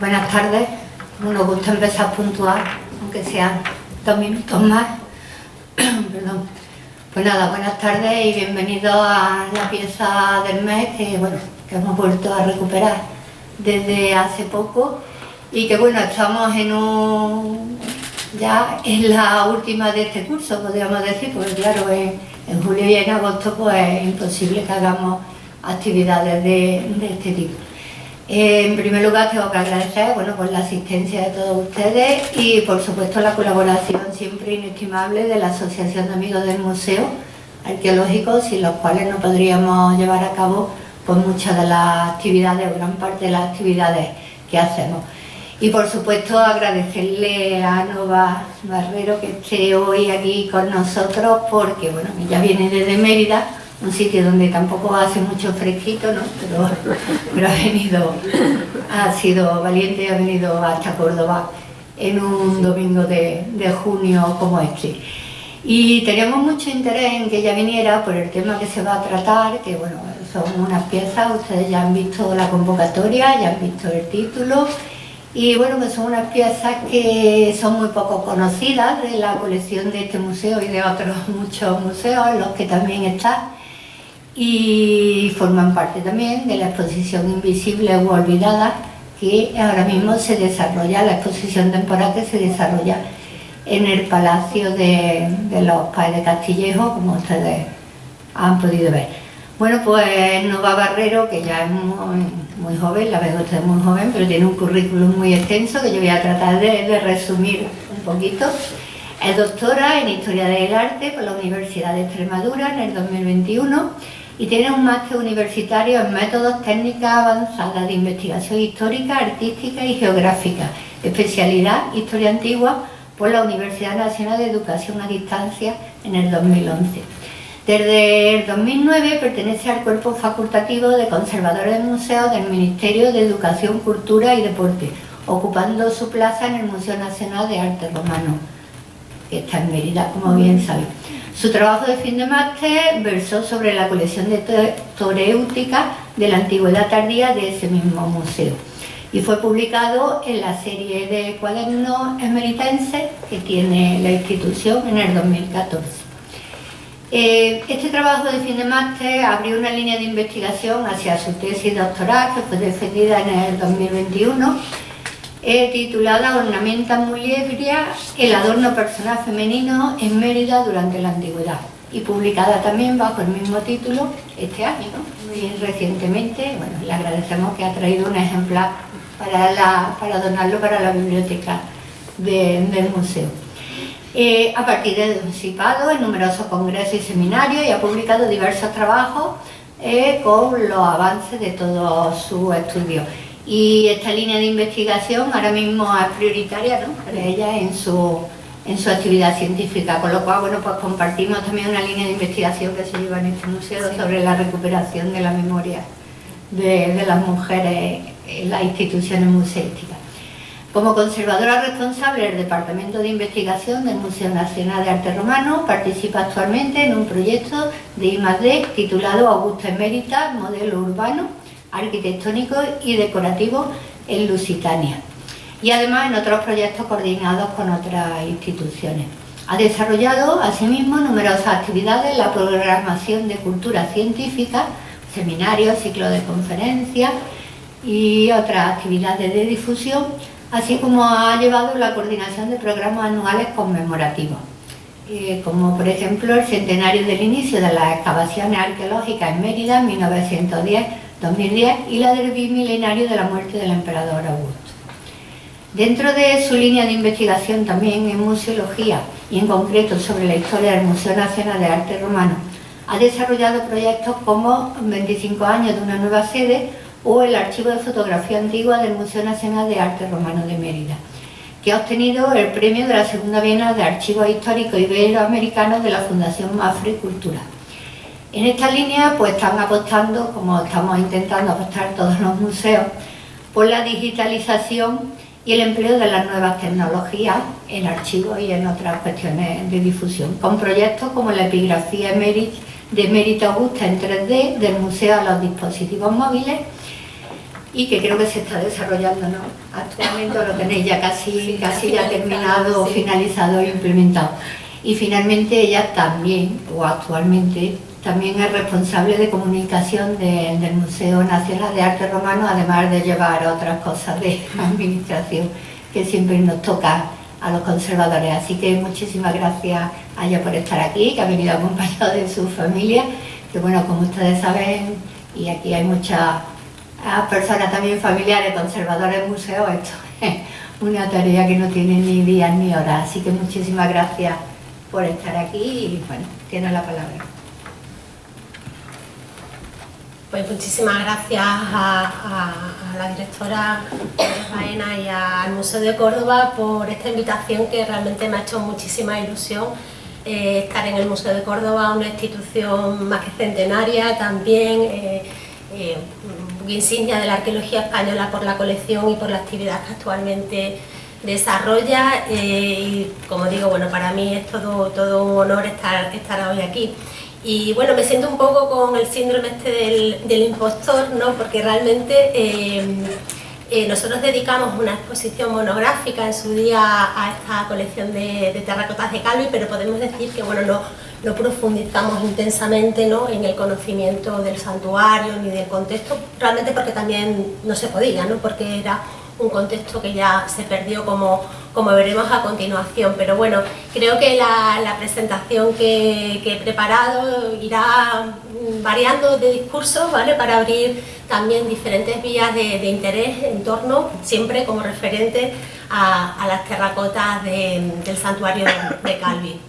Buenas tardes. Nos gusta empezar puntual, aunque sean dos minutos más. Perdón. Pues nada, buenas tardes y bienvenidos a la pieza del mes que, bueno, que hemos vuelto a recuperar desde hace poco y que bueno, estamos en un ya en la última de este curso, podríamos decir, porque claro, en, julio y en agosto pues es imposible que hagamos actividades de, de este tipo. En primer lugar tengo que agradecer bueno, por la asistencia de todos ustedes y por supuesto la colaboración siempre inestimable de la Asociación de Amigos del Museo Arqueológico, sin los cuales no podríamos llevar a cabo pues, muchas de las actividades o gran parte de las actividades que hacemos. Y por supuesto agradecerle a Nova Barrero que esté hoy aquí con nosotros porque bueno, ya viene desde Mérida un sitio donde tampoco hace mucho fresquito, ¿no? pero, ha venido, ha sido valiente y ha venido hasta Córdoba en un domingo de, junio como este. Y teníamos mucho interés en que ella viniera por el tema que se va a tratar, que bueno, son unas piezas, ustedes ya han visto la convocatoria, ya han visto el título, y bueno, que son unas piezas que son muy poco conocidas de la colección de este museo y de otros muchos museos en los que también está y forman parte también de la exposición Invisible o Olvidada que ahora mismo se desarrolla, la exposición temporal que se desarrolla en el Palacio de, los Padres de Castillejo, como ustedes han podido ver. Bueno, pues Nova Barrero, que ya es muy, joven, la veo usted muy joven, pero tiene un currículum muy extenso que yo voy a tratar de, de resumir un poquito. Es doctora en Historia del Arte por la Universidad de Extremadura en el 2021 y tiene un máster universitario en métodos técnicas avanzadas de investigación histórica, artística y geográfica, especialidad Historia Antigua por la Universidad Nacional de Educación a Distancia en el 2011. Desde el 2009 pertenece al cuerpo facultativo de conservadores de museos del Ministerio de Educación, Cultura y Deporte, ocupando su plaza en el Museo Nacional de Arte Romano, que está en Mérida, como bien sabéis. Su trabajo de fin de máster versó sobre la colección de toréutica de la antigüedad tardía de ese mismo museo y fue publicado en la serie de cuadernos emeritenses que tiene la institución en el 2014. Eh, este trabajo de fin de máster abrió una línea de investigación hacia su tesis doctoral que fue defendida en el 2021 titulada Ornamenta Muliebria, el adorno personal femenino en Mérida durante la antigüedad y publicada también bajo el mismo título este año, muy recientemente. Bueno, le agradecemos que ha traído un ejemplar para, para donarlo para la biblioteca del museo. Eh, a partir de participado en numerosos congresos y seminarios y ha publicado diversos trabajos eh, con los avances de todos sus estudios y esta línea de investigación ahora mismo es prioritaria ¿no? para ella en su, en su actividad científica, con lo cual bueno, pues compartimos también una línea de investigación que se lleva en este museo sobre la recuperación de la memoria de, de las mujeres en las instituciones museísticas. Como conservadora responsable del Departamento de Investigación del Museo Nacional de Arte Romano, participa actualmente en un proyecto de I+.D. titulado Augusta Emérita, Modelo Urbano, arquitectónico y decorativo en Lusitania y además en otros proyectos coordinados con otras instituciones. Ha desarrollado asimismo numerosas actividades en la programación de cultura científica, seminarios, ciclos de conferencias y otras actividades de difusión, así como ha llevado la coordinación de programas anuales conmemorativos, eh, como por ejemplo el centenario del inicio de las excavaciones arqueológicas en Mérida en 1910 2010 y la del bimilenario de la muerte del emperador Augusto. Dentro de su línea de investigación también en museología y en concreto sobre la historia del Museo Nacional de Arte Romano, ha desarrollado proyectos como 25 años de una nueva sede o el Archivo de Fotografía Antigua del Museo Nacional de Arte Romano de Mérida, que ha obtenido el premio de la Segunda Bienal de Archivos Históricos Iberoamericanos de la Fundación Mafre Cultura. En esta línea pues están apostando, como estamos intentando apostar todos los museos, por la digitalización y el empleo de las nuevas tecnologías en archivos y en otras cuestiones de difusión, con proyectos como la epigrafía de Mérito Augusta en 3D del museo a los dispositivos móviles y que creo que se está desarrollando ¿no? actualmente, lo tenéis ya casi, casi ya terminado, finalizado e implementado. Y finalmente ella también, o actualmente, también es responsable de comunicación del Museo Nacional de Arte Romano, además de llevar otras cosas de administración que siempre nos toca a los conservadores. Así que muchísimas gracias a ella por estar aquí, que ha venido acompañado de su familia, que bueno, como ustedes saben, y aquí hay muchas personas también familiares, conservadores, museos, esto es una tarea que no tiene ni días ni horas. Así que muchísimas gracias por estar aquí y bueno, tiene la palabra. Pues muchísimas gracias a, la directora Baena y al Museo de Córdoba por esta invitación que realmente me ha hecho muchísima ilusión eh, estar en el Museo de Córdoba, una institución más que centenaria, también eh, eh, insignia de la arqueología española por la colección y por la actividad que actualmente desarrolla y como digo, bueno, para mí es todo, todo un honor estar, estar hoy aquí. Y bueno, me siento un poco con el síndrome este del, impostor, ¿no? porque realmente eh, eh, nosotros dedicamos una exposición monográfica en su día a esta colección de, terracotas de Calvi, pero podemos decir que bueno, no, no profundizamos intensamente ¿no? en el conocimiento del santuario ni del contexto, realmente porque también no se podía, ¿no? porque era un contexto que ya se perdió como, como veremos a continuación. Pero bueno, creo que la, presentación que, he preparado irá variando de discurso ¿vale? para abrir también diferentes vías de, interés en torno, siempre como referente a, las terracotas del santuario de, Calvi.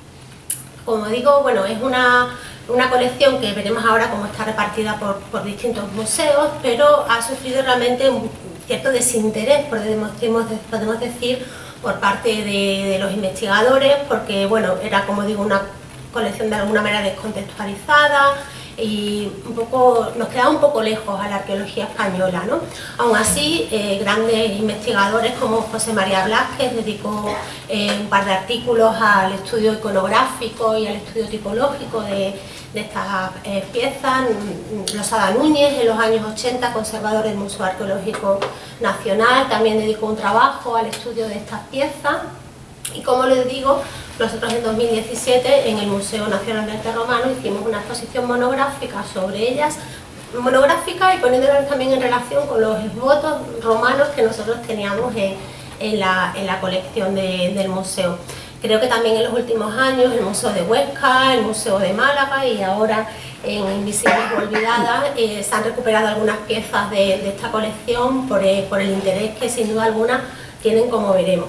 Como digo, bueno, es una, una colección que veremos ahora cómo está repartida por, por distintos museos, pero ha sufrido realmente un, cierto desinterés, podemos decir, por parte de, los investigadores, porque bueno, era como digo una colección de alguna manera descontextualizada y un poco, nos quedaba un poco lejos a la arqueología española. ¿no? Aún así, eh, grandes investigadores como José María Blasquez dedicó eh, un par de artículos al estudio iconográfico y al estudio tipológico de, de estas eh, piezas. Losada Núñez, en los años 80, conservador del Museo Arqueológico Nacional, también dedicó un trabajo al estudio de estas piezas. Y como les digo, nosotros en 2017 en el Museo Nacional de Arte Romano hicimos una exposición monográfica sobre ellas, monográfica y poniéndolas también en relación con los votos romanos que nosotros teníamos en, la, colección del museo. Creo que también en los últimos años el Museo de Huesca, el Museo de Málaga y ahora en Invisibles Olvidadas eh, se han recuperado algunas piezas de, esta colección por, eh, por, el interés que sin duda alguna tienen como veremos.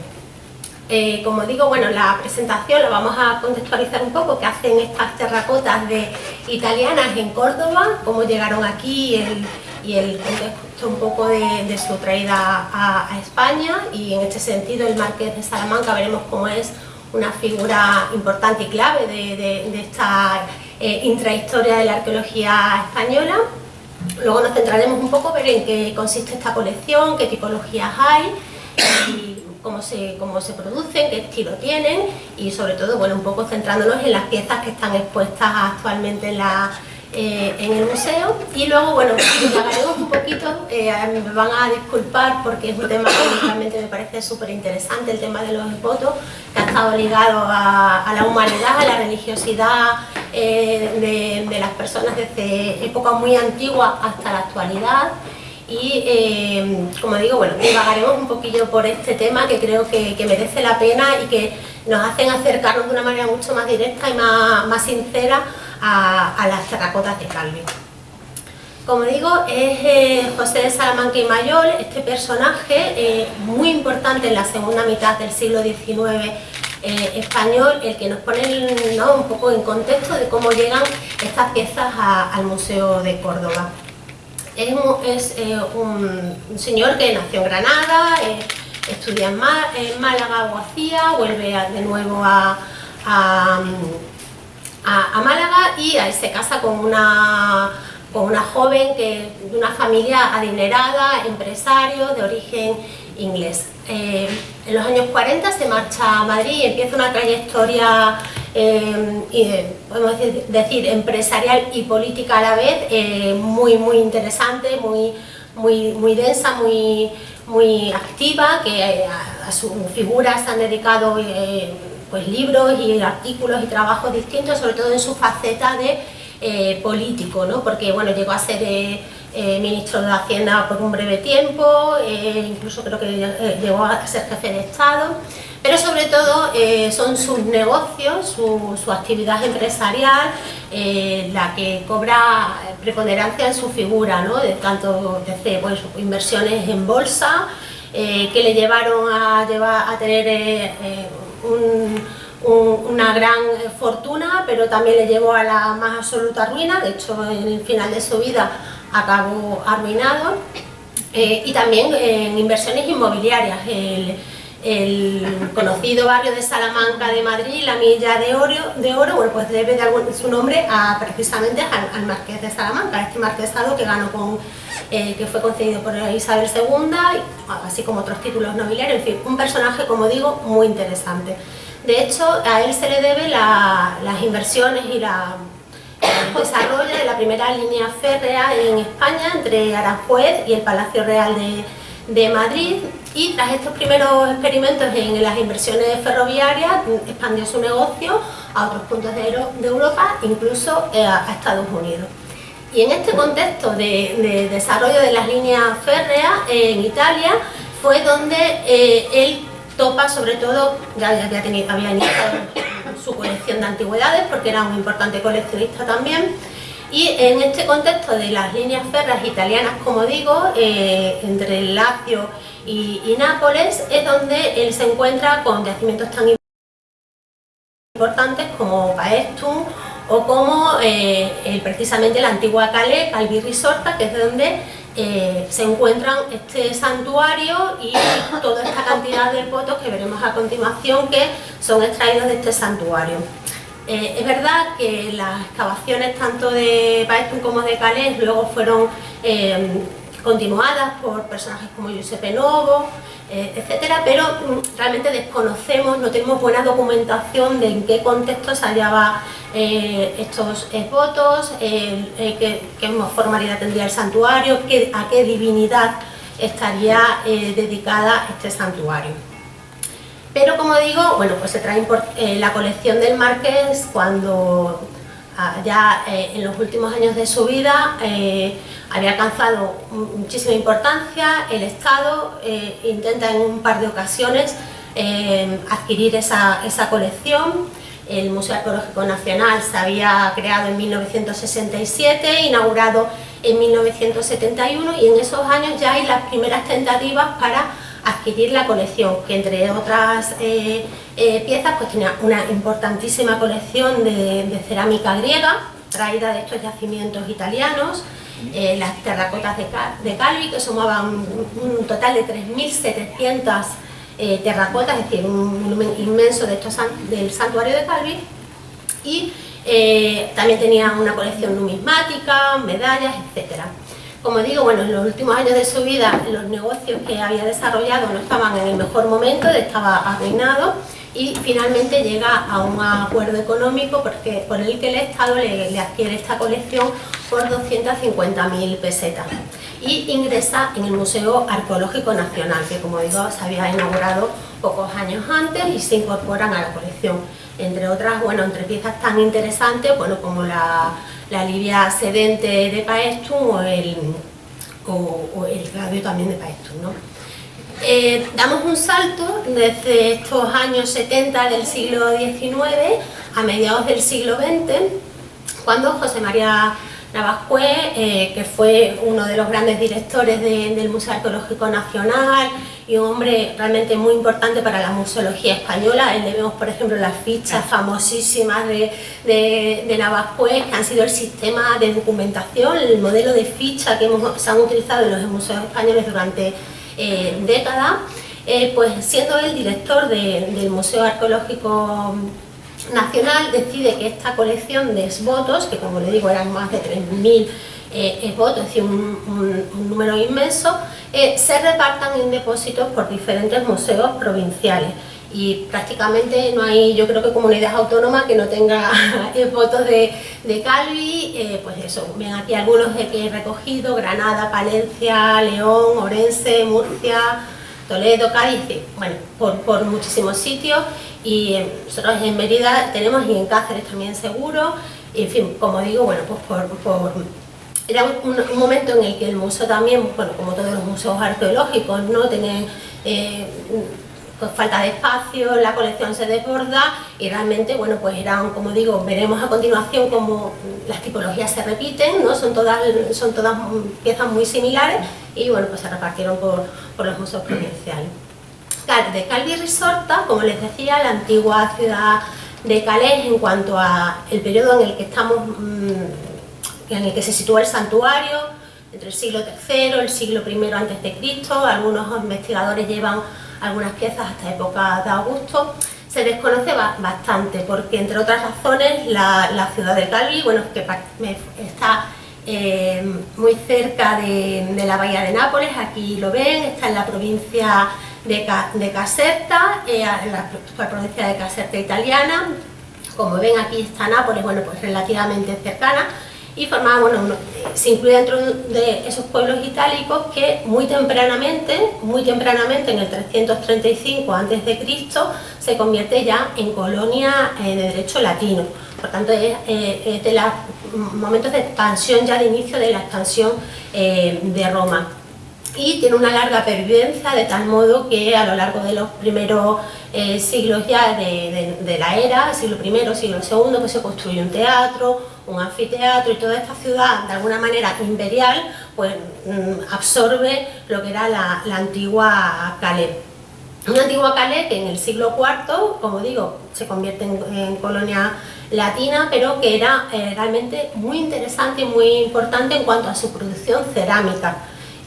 Eh, como digo, bueno, la presentación la vamos a contextualizar un poco, qué hacen estas terracotas de italianas en Córdoba, cómo llegaron aquí y el contexto un poco de, su traída a, a, España y en este sentido el Marqués de Salamanca veremos cómo es una figura importante y clave de, esta eh, intrahistoria de la arqueología española. Luego nos centraremos un poco ver en qué consiste esta colección, qué tipologías hay cómo se, cómo se producen, qué estilo tienen y sobre todo bueno, un poco centrándonos en las piezas que están expuestas actualmente en la eh, en el museo. Y luego, bueno, hablaremos un poquito, eh, me van a disculpar porque es un tema que realmente me parece súper interesante, el tema de los votos, que ha estado ligado a, la humanidad, a la religiosidad eh, de, las personas desde épocas muy antiguas hasta la actualidad. Y como digo, bueno, divagaremos un poquillo por este tema que creo que, merece la pena y que nos hacen acercarnos de una manera mucho más directa y más, más sincera a, las terracotas de Calvi. Como digo, es eh, José de Salamanca y Mayol, este personaje eh, muy importante en la segunda mitad del siglo XIX eh, español, el que nos pone un poco en contexto de cómo llegan estas piezas al Museo de Córdoba. Es, un, señor que nació en Granada, estudia en, Málaga, Abogacía, vuelve de nuevo a a, Málaga y se casa con una, con una joven que, de una familia adinerada, empresario de origen inglés. Eh, en los años 40 se marcha a Madrid y empieza una trayectoria, eh, podemos decir, empresarial y política a la vez, eh, muy, muy interesante, muy, muy, muy densa, muy, muy activa, que a, su figura se han dedicado pues, libros y artículos y trabajos distintos, sobre todo en su faceta de político, ¿no? porque bueno, llegó a ser ministro de Hacienda por un breve tiempo, incluso creo que llegó a ser jefe de Estado pero sobre todo eh, son sus negocios, su, actividad empresarial, eh, la que cobra preponderancia en su figura, ¿no? de tanto desde pues, inversiones en bolsa, eh, que le llevaron a, llevar, a tener una gran fortuna, pero también le llevó a la más absoluta ruina, de hecho en el final de su vida acabó arruinado, y también en inversiones inmobiliarias conocido barrio de Salamanca de Madrid, la Milla de Oro, de Oro bueno, pues debe de algún, su nombre a, precisamente al, Marqués de Salamanca, este marquesado que ganó con, eh, que fue concedido por Isabel II, así como otros títulos nobiliarios, en fin, un personaje, como digo, muy interesante. De hecho, a él se le debe las inversiones y la, el desarrollo de la primera línea férrea en España entre Aranjuez y el Palacio Real de, de Madrid, y tras estos primeros experimentos en las inversiones ferroviarias expandió su negocio a otros puntos de, Europa, incluso eh, a Estados Unidos. Y en este contexto de, desarrollo de las líneas férreas en Italia fue donde eh, él topa sobre todo, ya, había, tenido, había iniciado su colección de antigüedades porque era un importante coleccionista también, y en este contexto de las líneas férreas italianas, como digo, eh, entre el Lazio y, Nápoles es donde él se encuentra con yacimientos tan importantes como Paestum o como eh, precisamente la antigua Calais, Calvi Risorta, que es donde eh, se encuentran este santuario y toda esta cantidad de fotos que veremos a continuación que son extraídos de este santuario. Eh, es verdad que las excavaciones tanto de Paestum como de Calais luego fueron continuadas por personajes como Giuseppe Novo, eh, etcétera, pero mm, realmente desconocemos, no tenemos buena documentación de en qué contexto se hallaba eh, estos votos, qué, formalidad tendría el santuario, a qué divinidad estaría eh, dedicada este santuario. Pero como digo, bueno, pues se trae la colección del Marqués cuando ah, ya en los últimos años de su vida había alcanzado muchísima importancia, el Estado eh, intenta en un par de ocasiones eh, adquirir esa, colección, el Museo Arqueológico Nacional se había creado en 1967, inaugurado en 1971 y en esos años ya hay las primeras tentativas para adquirir la colección, que entre otras eh, piezas pues tenía una importantísima colección de cerámica griega, traída de estos yacimientos italianos, eh, las terracotas de, Calvi, que sumaban un, total de 3.700 eh, terracotas, es decir, un inmenso de estos, del santuario de Calvi, y eh, también tenía una colección numismática, medallas, etc. Como digo, bueno, en los últimos años de su vida los negocios que había desarrollado no estaban en el mejor momento, estaba arruinado, y finalmente llega a un acuerdo económico porque, por el que el Estado le, adquiere esta colección por 250.000 pesetas y ingresa en el Museo Arqueológico Nacional, que como digo se había inaugurado pocos años antes y se incorporan a la colección. Entre otras, bueno, entre piezas tan interesantes bueno, como la, la Libia sedente de Paestum o el, o, el radio también de Paestum. ¿no? Eh, damos un salto desde estos años 70 del siglo XIX a mediados del siglo XX, cuando José María Navascué, eh, que fue uno de los grandes directores del Museo Arqueológico Nacional y un hombre realmente muy importante para la museología española, él le vemos por ejemplo las fichas famosísimas de, de, que han sido el sistema de documentación, el modelo de ficha que se han utilizado en los museos españoles durante eh, década, eh, pues siendo el director del Museo Arqueológico Nacional, decide que esta colección de esvotos, que como le digo eran más de 3.000 eh, esvotos, es decir, un, número inmenso, se repartan en depósitos por diferentes museos provinciales. Y prácticamente no hay, yo creo que comunidad autónoma que no tenga fotos de, de Calvi, eh, pues eso, ven aquí algunos de que he recogido, Granada, Palencia, León, Orense, Murcia, Toledo, Cádiz, bueno, por, por muchísimos sitios y nosotros en Mérida tenemos y en Cáceres también seguro, en fin, como digo, bueno, pues por, por era un, momento en el que el museo también, bueno, como todos los museos arqueológicos, ¿no? Eh, pues falta de espacio, la colección se desborda y realmente, bueno, pues eran, como digo, veremos a continuación cómo las tipologías se repiten, ¿no? Son todas, son todas piezas muy similares y, bueno, pues se repartieron por, por los museos provinciales. De Calvi Risorta, como les decía, la antigua ciudad de Calais en cuanto a el periodo en el que estamos mm, en el que se sitúa el santuario, entre el siglo III, el siglo I Cristo, algunos investigadores llevan algunas piezas hasta época de Augusto, se desconoce bastante porque entre otras razones la, ciudad de Cali, bueno, que está eh, muy cerca de, la bahía de Nápoles, aquí lo ven, está en la provincia de, Caserta, eh, en la, provincia de Caserta italiana, como ven aquí está Nápoles, bueno, pues relativamente cercana, y formaba, bueno, se incluye dentro de esos pueblos itálicos que muy tempranamente, muy tempranamente en el 335 a.C. se convierte ya en colonia eh, de derecho latino. Por tanto, es, eh, de los momentos de expansión, ya de inicio de la expansión eh, de Roma y tiene una larga pervivencia de tal modo que a lo largo de los primeros siglos ya de, la era, siglo I, siglo II, pues se construye un teatro, un anfiteatro y toda esta ciudad, de alguna manera imperial, pues mm, absorbe lo que era la, antigua Calais. Una antigua Calais que en el siglo IV, como digo, se convierte en, colonia latina, pero que era eh, realmente muy interesante y muy importante en cuanto a su producción cerámica.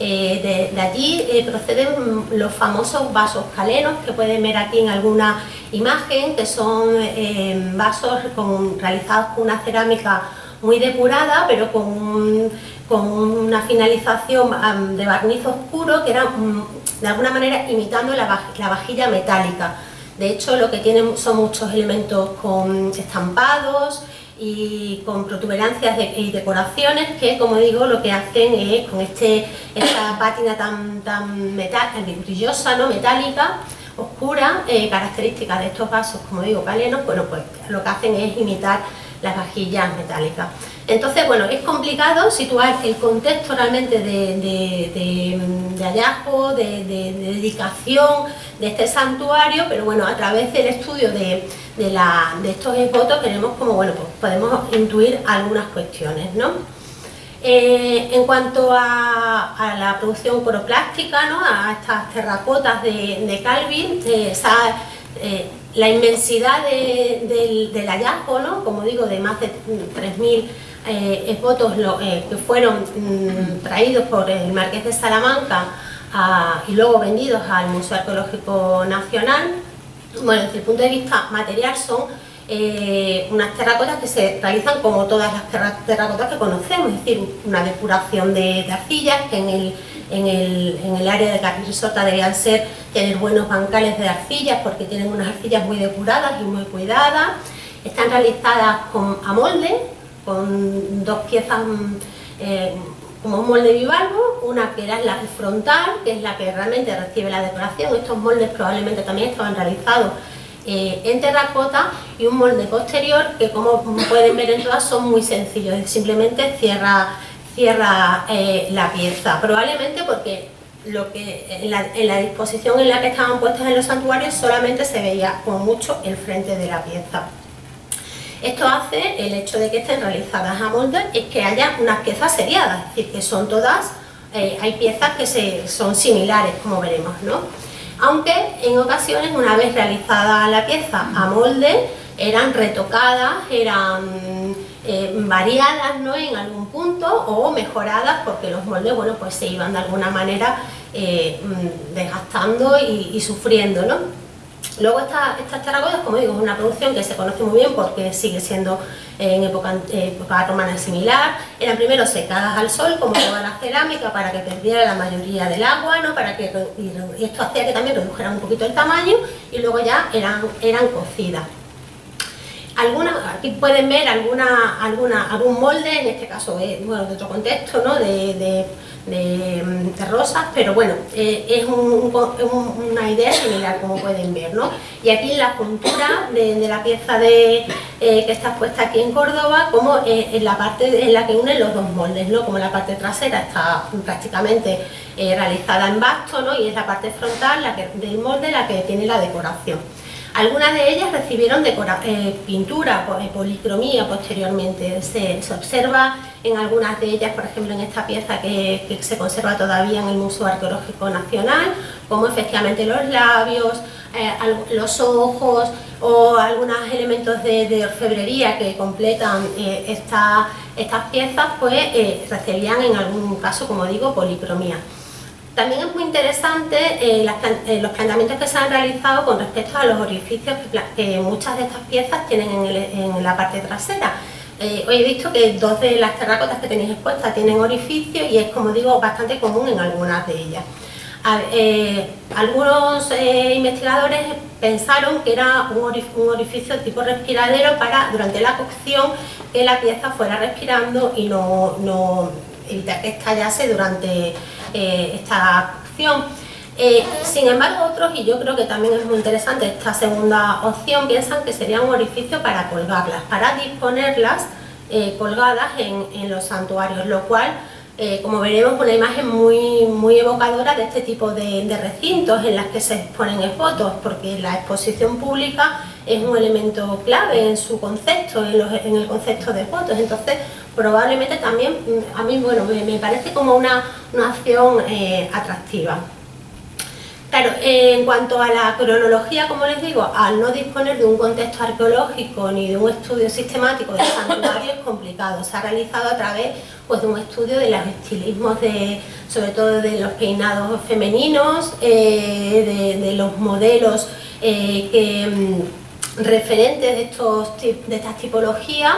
Eh, de, allí eh, proceden los famosos vasos calenos que pueden ver aquí en alguna imagen, que son eh, vasos realizados con una cerámica muy depurada, pero con, una finalización de barniz oscuro que era mm, de alguna manera imitando la, la vajilla metálica. De hecho, lo que tienen son muchos elementos con estampados, y con protuberancias y decoraciones que, como digo, lo que hacen es con este, esta pátina tan, tan metal, brillosa, ¿no? metálica, oscura, eh, característica de estos vasos, como digo, calenos, bueno, pues lo que hacen es imitar las vajillas metálicas. Entonces, bueno, es complicado situar el contexto realmente de, hallazgo, de, dedicación de este santuario, pero bueno, a través del estudio de, estos fotos queremos como, bueno, pues podemos intuir algunas cuestiones, ¿no? Eh, en cuanto a, la producción coroplástica, ¿no? a estas terracotas de, Calvin, eh, eh, la inmensidad del, hallazgo, ¿no? como digo, de más de 3.000 eh, votos eh, que fueron mm, traídos por el Marqués de Salamanca y luego vendidos al Museo Arqueológico Nacional, bueno, desde el punto de vista material son eh, unas terracotas que se realizan como todas las terracotas que conocemos, es decir, una depuración de, arcillas que en el, en el, en el área de Risota deberían ser tener buenos bancales de arcillas porque tienen unas arcillas muy depuradas y muy cuidadas, están realizadas con, a molde, con dos piezas eh, como un molde bivalvo, una que era la frontal, que es la que realmente recibe la decoración, estos moldes probablemente también estaban realizados eh, en terracota y un molde posterior que como pueden ver en todas son muy sencillos, simplemente cierra, cierra eh, la pieza, probablemente porque lo que en la, en la, disposición en la que estaban puestas en los santuarios solamente se veía como mucho el frente de la pieza. Esto hace el hecho de que estén realizadas a molde es que haya unas piezas seriadas, es decir, que son todas, eh, hay piezas que se, son similares, como veremos, ¿no? Aunque en ocasiones, una vez realizada la pieza a molde, eran retocadas, eran eh, variadas ¿no? en algún punto o mejoradas porque los moldes bueno, pues se iban de alguna manera eh, mm, desgastando y, y, sufriendo. ¿no? Luego esta, estas terracotas, como digo, es una producción que se conoce muy bien porque sigue siendo en época, época romana similar. Eran primero secadas al sol, como toda la cerámica, para que perdiera la mayoría del agua, ¿no? para que, y esto hacía que también redujeran un poquito el tamaño y luego ya eran, eran cocidas. Algunas, aquí pueden ver alguna, alguna, algún molde, en este caso es bueno, de otro contexto, de de, rosas, pero bueno, eh, es una idea similar como pueden ver, ¿no? Y aquí la puntura de, la pieza eh, que está puesta aquí en Córdoba, como eh, en la parte en la que unen los dos moldes, ¿no? Como la parte trasera está prácticamente realizada en basto. Y es la parte frontal la del molde la que tiene la decoración. Algunas de ellas recibieron pintura, policromía posteriormente. Se, se observa en algunas de ellas, por ejemplo en esta pieza que, se conserva todavía en el Museo Arqueológico Nacional, como efectivamente los labios, eh, los ojos o algunos elementos de, orfebrería que completan eh, estas piezas, pues eh, recibían en algún caso, como digo, policromía. También es muy interesante los planteamientos que se han realizado con respecto a los orificios que, muchas de estas piezas tienen en la parte trasera. Eh, he visto que dos de las terracotas que tenéis expuestas tienen orificios y es, como digo, bastante común en algunas de ellas. Eh, algunos eh, investigadores pensaron que era un, orificio tipo respiradero para, durante la cocción, que la pieza fuera respirando y no, evitar que estallase durante esta cocción. sin embargo, otros, y yo creo que también es muy interesante esta segunda opción, piensan que sería un orificio para colgarlas, para disponerlas eh, colgadas en, los santuarios, lo cual, eh, como veremos, una imagen muy, muy evocadora de este tipo de, recintos en las que se exponen fotos, porque la exposición pública es un elemento clave en su concepto, en, el concepto de fotos, entonces probablemente también, mm, a mí bueno, me, parece como una, una acción eh, atractiva. Claro, en cuanto a la cronología, como les digo, al no disponer de un contexto arqueológico ni de un estudio sistemático del santuario es complicado. Se ha realizado a través pues, de un estudio de los estilismos, de, sobre todo de los peinados femeninos, eh, de, los modelos eh, mm, referentes de, estos, de estas tipologías,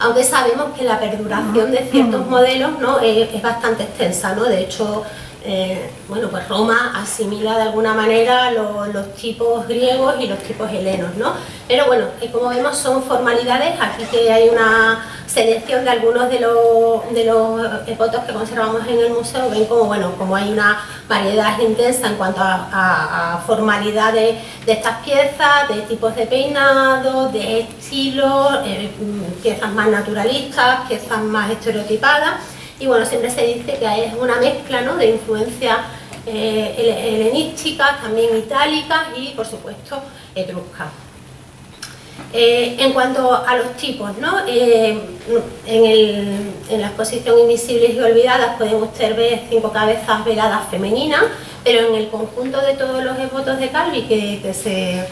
aunque sabemos que la perduración de ciertos modelos ¿no? es, es bastante extensa, ¿no? de hecho eh, bueno, pues Roma asimila de alguna manera los, tipos griegos y los tipos helenos, ¿no? Pero bueno, eh, como vemos son formalidades, aquí que hay una selección de algunos de los, de los fotos que conservamos en el museo, ven como, bueno, como hay una variedad intensa en cuanto a, formalidades de estas piezas, de tipos de peinado, de estilos, eh, piezas más naturalistas, piezas más estereotipadas, y bueno, siempre se dice que es una mezcla ¿no? de influencia eh, helenística, también itálica y por supuesto etrusca. Eh, en cuanto a los tipos, ¿no? Eh, en, la exposición Invisibles y Olvidadas pueden ustedes ver cinco cabezas veladas femeninas, pero en el conjunto de todos los votos de Calvi que, se,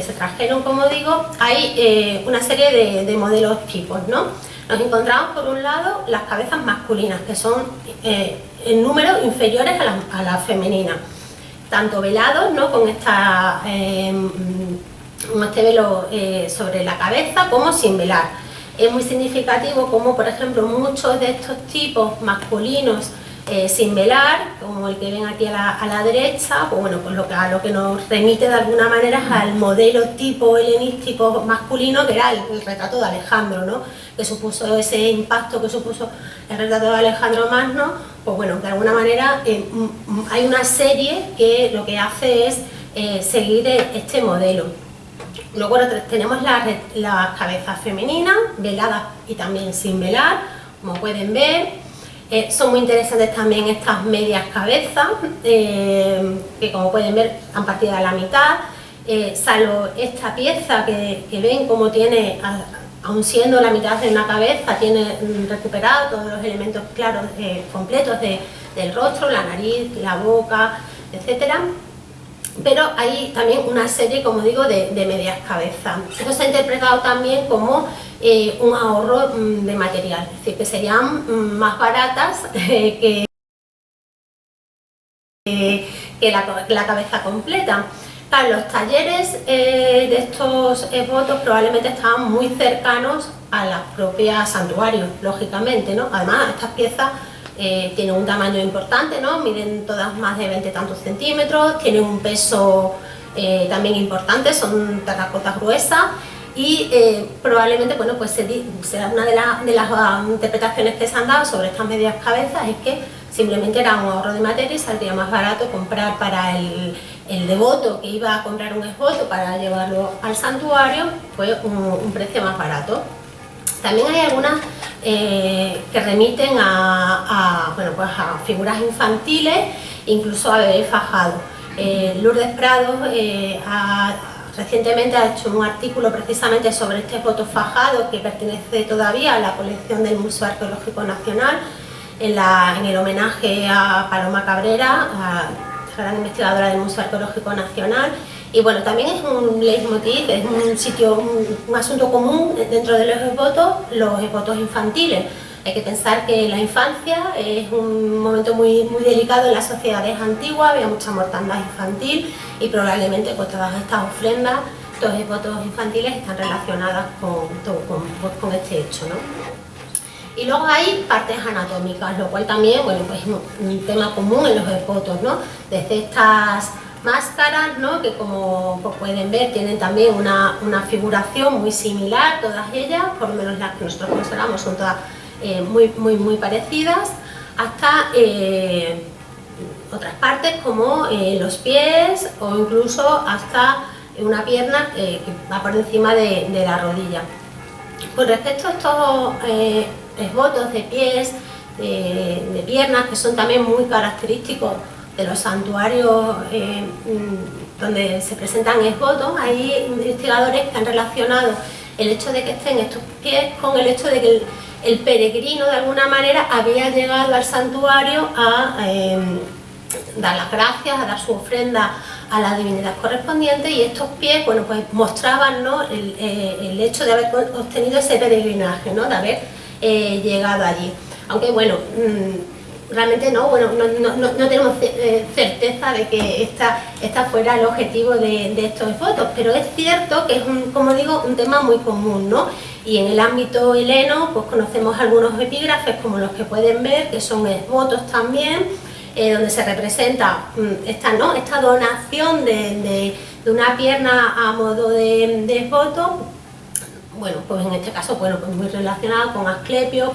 se, trajeron, como digo, hay una serie de, de modelos tipos, ¿no? Nos encontramos por un lado las cabezas masculinas, que son eh, en número inferiores a las la femeninas, tanto velados, ¿no? con esta, em, este velo eh, sobre la cabeza, como sin velar. Es muy significativo como, por ejemplo, muchos de estos tipos masculinos eh, sin velar, como el que ven aquí a la, derecha, pues bueno, pues lo que, a lo que nos remite de alguna manera es al modelo tipo helenístico masculino que era el, retrato de Alejandro, ¿no? que supuso ese impacto que supuso el retrato de Alejandro Magno, pues bueno, de alguna manera eh, hay una serie que lo que hace es eh, seguir este modelo. Luego tenemos las cabezas femeninas, veladas y también sin velar, como pueden ver, eh, son muy interesantes también estas medias cabezas, eh, que como pueden ver han partido a la mitad, eh, salvo esta pieza que, ven como tiene, aun siendo la mitad de una cabeza, tiene recuperado todos los elementos claros, completos del rostro, la nariz, la boca, etcétera pero hay también una serie, como digo, de, medias cabezas. Esto se ha interpretado también como eh, un ahorro mm, de material, es decir, que serían mm, más baratas eh, que, que la, cabeza completa. los talleres eh, de estos votos probablemente estaban muy cercanos a las propias santuarios, lógicamente, ¿no? Además, estas piezas eh, tienen un tamaño importante, ¿no? Miden todas más de 20 tantos centímetros, tienen un peso eh, también importante, son terracotas gruesas y probablemente, bueno, pues será una de, de las ah, interpretaciones que se han dado sobre estas medias cabezas es que simplemente era un ahorro de materia y saldría más barato comprar para el, devoto que iba a comprar un esvoto para llevarlo al santuario, fue un, precio más barato. También hay algunas eh, que remiten a, bueno, pues a figuras infantiles, incluso a bebés fajados. Eh, Lourdes Prado eh, recientemente ha hecho un artículo precisamente sobre este voto fajado que pertenece todavía a la colección del Museo Arqueológico Nacional en, el homenaje a Paloma Cabrera, a gran investigadora del Museo Arqueológico Nacional. Y bueno, también es un leitmotiv, es un sitio, un, asunto común dentro de los esvotos, los esvotos infantiles. Hay que pensar que la infancia es un momento muy, muy delicado en las sociedades antiguas, había mucha mortandad infantil y probablemente pues, todas estas ofrendas, estos esvotos infantiles están relacionadas con, con, con este hecho. ¿no? Y luego hay partes anatómicas, lo cual también, bueno, pues es un tema común en los esbotos, ¿no? Desde estas máscaras, ¿no? Que como pues, pueden ver tienen también una, figuración muy similar, todas ellas, por lo menos las que nosotros consideramos son todas eh, muy, muy, muy parecidas, hasta eh, otras partes como eh, los pies o incluso hasta una pierna que va por encima de, de la rodilla. Con respecto a estos esbotos de pies, de, piernas, que son también muy característicos de los santuarios eh, mm, donde se presentan esbotos, hay investigadores que han relacionado el hecho de que estén estos pies con el hecho de que el, peregrino de alguna manera había llegado al santuario a eh, dar las gracias, a dar su ofrenda a la divinidad correspondiente y estos pies bueno, pues mostraban ¿no? el, eh, hecho de haber obtenido ese peregrinaje, ¿no? de haber llegado allí. Aunque bueno, mm, realmente no, bueno, no, tenemos eh, certeza de que esta, esta fuera el objetivo de, estos fotos, pero es cierto que es, un, como digo, un tema muy común, ¿no? Y en el ámbito heleno, pues conocemos algunos epígrafes como los que pueden ver, que son esvotos también, eh, donde se representa mm, esta, ¿no? esta donación de, una pierna a modo de, de esvoto, bueno, pues en este caso, bueno, pues muy relacionado con Asclepios,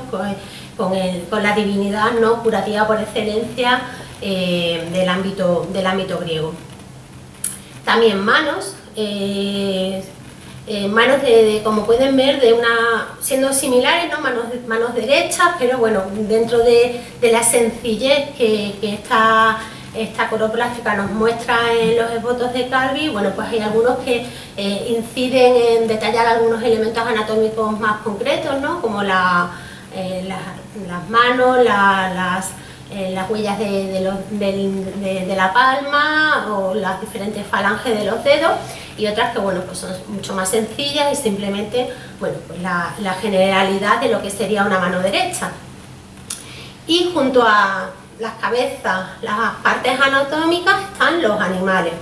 con, la divinidad ¿no? curativa por excelencia eh, del, ámbito, del ámbito griego. También manos, eh, eh, manos de, como pueden ver, de una, siendo similares, ¿no? manos, manos derechas, pero bueno, dentro de, la sencillez que, que está esta coroplástica nos muestra en los esbotos de Calvi, bueno, pues hay algunos que inciden en detallar algunos elementos anatómicos más concretos, ¿no? como la, eh, las manos, las, eh, las huellas de, de, la palma o las diferentes falanges de los dedos y otras que bueno, pues son mucho más sencillas y simplemente bueno, pues la, generalidad de lo que sería una mano derecha. Y junto a, las cabezas, las partes anatómicas están los animales.